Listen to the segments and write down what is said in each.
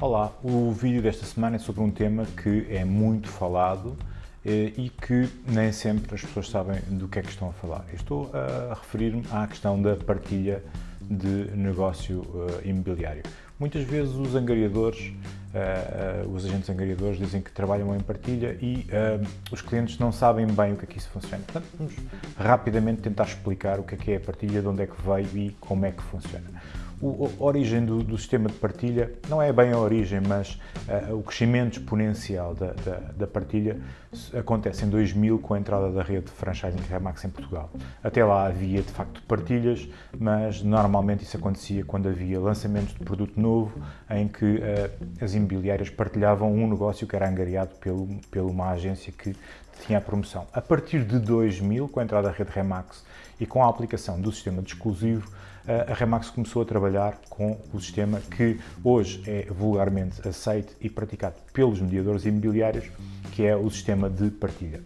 Olá, o vídeo desta semana é sobre um tema que é muito falado eh, e que nem sempre as pessoas sabem do que é que estão a falar. Eu estou a referir-me à questão da partilha de negócio uh, imobiliário. Muitas vezes os angariadores, uh, os agentes angariadores dizem que trabalham em partilha e os clientes não sabem bem o que é que isso funciona. Portanto, vamos rapidamente tentar explicar o que é que é a partilha, de onde é que veio e como é que funciona a origem do, do, sistema de partilha não é bem a origem, mas uh, o crescimento exponencial da, da, da, partilha acontece em 2000 com a entrada da rede de franchising Remax em Portugal. Até lá havia de facto partilhas, mas normalmente isso acontecia quando havia lançamentos de produto novo em que uh, as imobiliárias partilhavam um negócio que era angariado pelo, pela uma agência que tinha a promoção. A partir de 2000, com a entrada da rede Remax e com a aplicação do sistema de exclusivo, a Remax começou a trabalhar com o sistema que hoje é vulgarmente aceito e praticado pelos mediadores imobiliários, que é o sistema de partilha.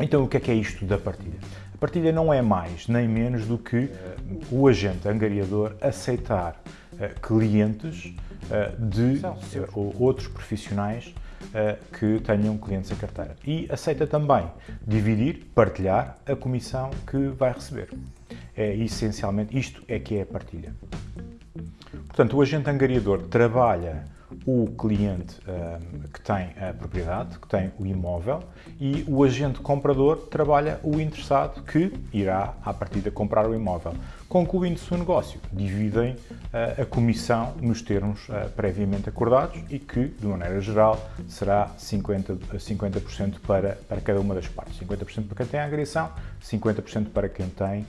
Então, o que é que é isto da partilha? A partilha não é mais nem menos do que o agente angariador aceitar clientes de outros profissionais que tenham clientes em carteira. E aceita também dividir, partilhar a comissão que vai receber. É essencialmente isto é que é a partilha. Portanto, o agente angariador trabalha o cliente um, que tem a propriedade, que tem o imóvel, e o agente comprador trabalha o interessado que irá, à partida, comprar o imóvel. Concluindo-se o negócio, dividem uh, a comissão nos termos uh, previamente acordados e que, de maneira geral, será 50%, 50 para, para cada uma das partes. 50% para quem tem a agressão, 50% para quem tem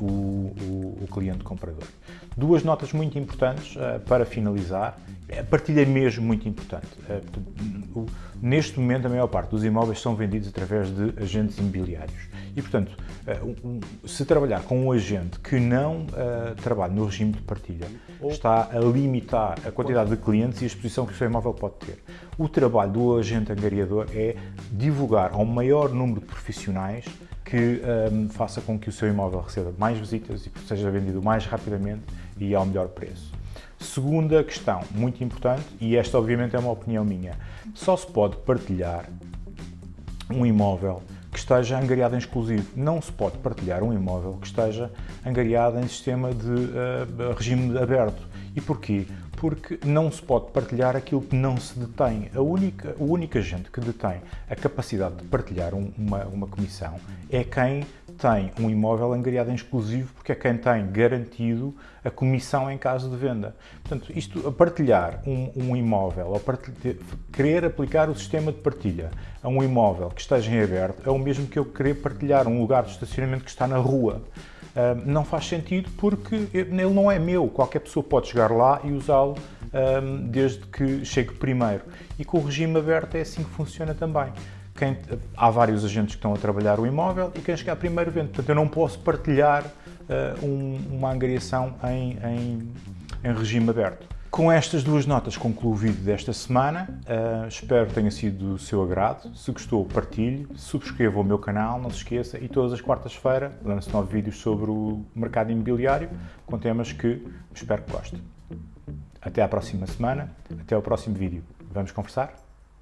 um, o, o, o, cliente comprador. Duas notas muito importantes uh, para finalizar. A partilha é mesmo muito importante. Neste momento, a maior parte dos imóveis são vendidos através de agentes imobiliários. E, portanto, eh, se trabalhar com um agente que não uh, trabalha no regime de partilha, está a limitar a quantidade de clientes e a exposição que o seu imóvel pode ter. O trabalho do agente angariador é divulgar ao maior número de profissionais que um, ehm, faça com que o seu imóvel receba mais visitas e seja vendido mais rapidamente e ao melhor preço. Segunda questão, muito importante, e esta obviamente é uma opinião minha, só se pode partilhar um imóvel que esteja angariado em exclusivo. Não se pode partilhar um imóvel que esteja angariado em sistema de uh, regime aberto. E porquê? Porque não se pode partilhar aquilo que não se detém. A única, o único agente que detém a capacidade de partilhar um, uma, uma comissão é quem tem um imóvel angariado em exclusivo porque é quem tem garantido a comissão em caso de venda. Portanto, isto, a partilhar um, um imóvel, ou partilhar, querer aplicar o sistema de partilha a um imóvel que esteja em aberto, é o mesmo que eu querer partilhar um lugar de estacionamento que está na rua. Uh, não faz sentido porque ele não é meu, qualquer pessoa pode chegar lá e usá-lo um, desde que chegue primeiro. E com o regime aberto é assim que funciona também quem, há vários agentes que estão a trabalhar o imóvel e quem chegar primeiro vende. Portanto, eu não posso partilhar uh, um, uma angariação em, em, em, regime aberto. Com estas duas notas concluo o vídeo desta semana. Uh, espero que tenha sido do seu agrado. Se gostou, partilhe, subscreva o meu canal, não se esqueça. E todas as quartas-feiras lanço novos vídeos sobre o mercado imobiliário com temas que espero que goste. Até à próxima semana, até ao próximo vídeo. Vamos conversar?